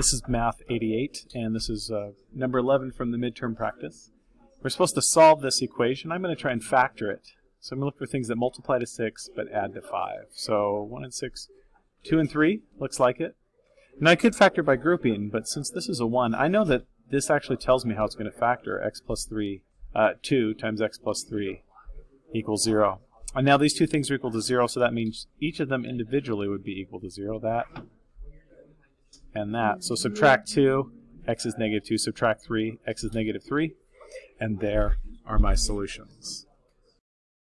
This is Math 88, and this is uh, number 11 from the midterm practice. We're supposed to solve this equation. I'm going to try and factor it. So I'm going to look for things that multiply to 6 but add to 5. So 1 and 6, 2 and 3, looks like it. Now I could factor by grouping, but since this is a 1, I know that this actually tells me how it's going to factor x plus 3, uh, 2 times x plus 3 equals 0. And now these two things are equal to 0, so that means each of them individually would be equal to 0. That and that. So subtract 2, x is negative 2. Subtract 3, x is negative 3. And there are my solutions.